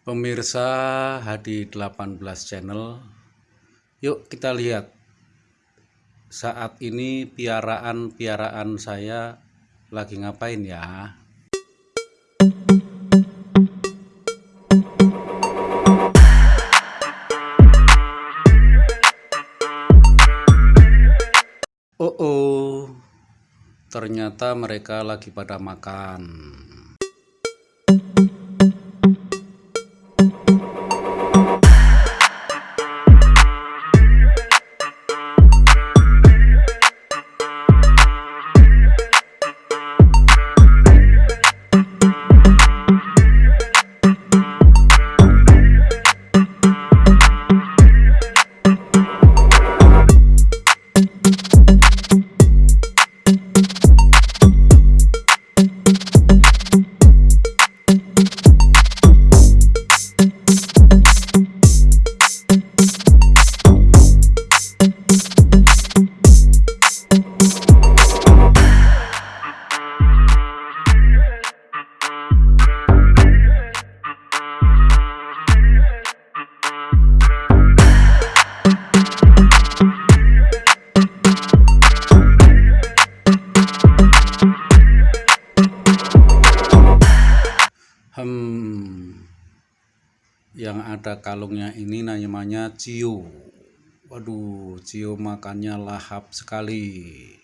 Pemirsa Hadi 18 channel Yuk kita lihat. Saat ini piaraan-piaraan saya lagi ngapain ya? Oh oh. Ternyata mereka lagi pada makan ada kalungnya ini namanya cio. Waduh, cio makannya lahap sekali.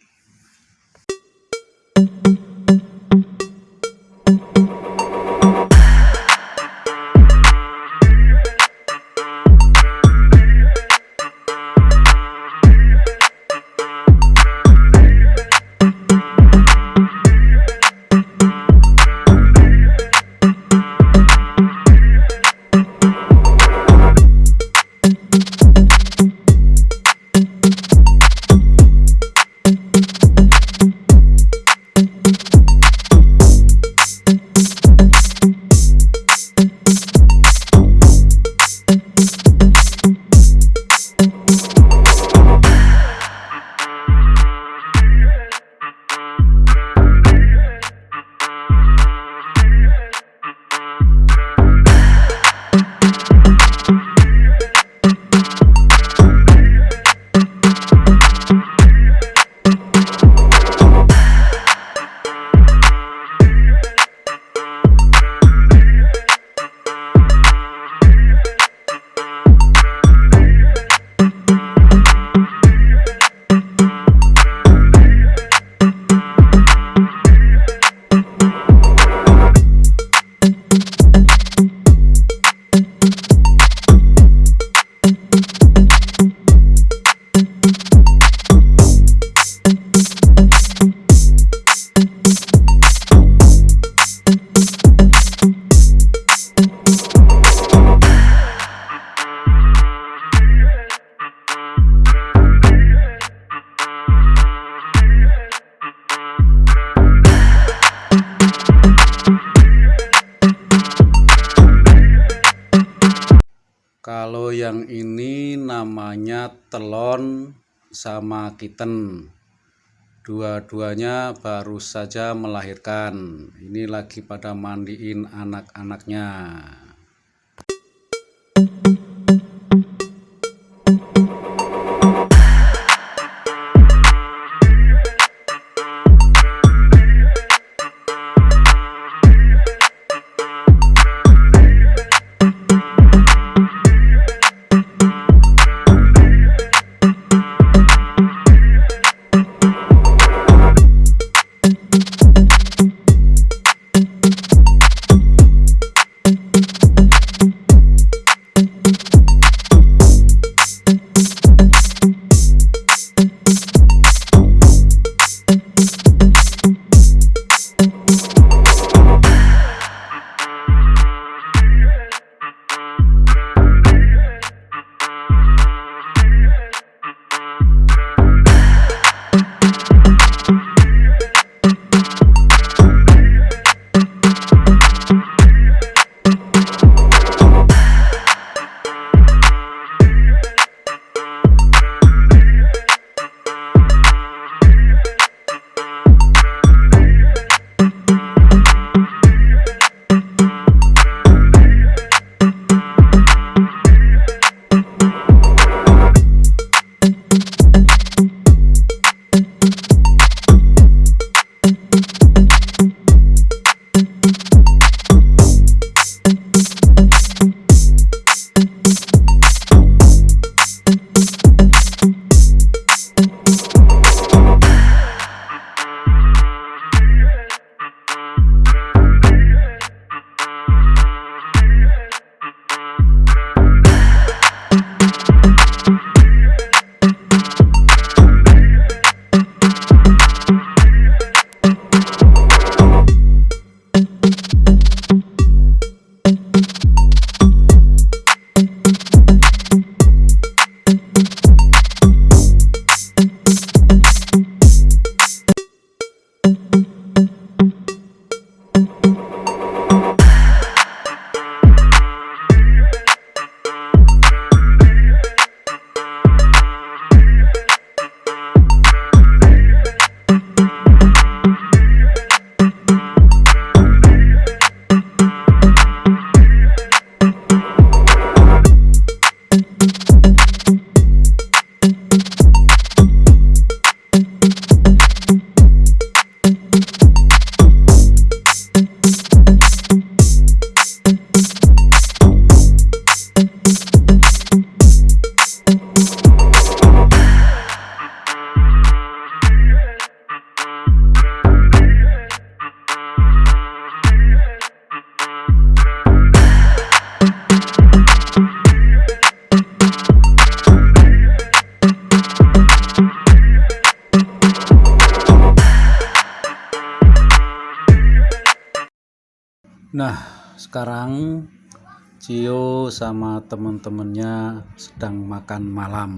Yang ini namanya telon sama kitten. Dua-duanya baru saja melahirkan. Ini lagi pada mandiin anak-anaknya. Nah, sekarang Cio sama temen-temennya sedang makan malam.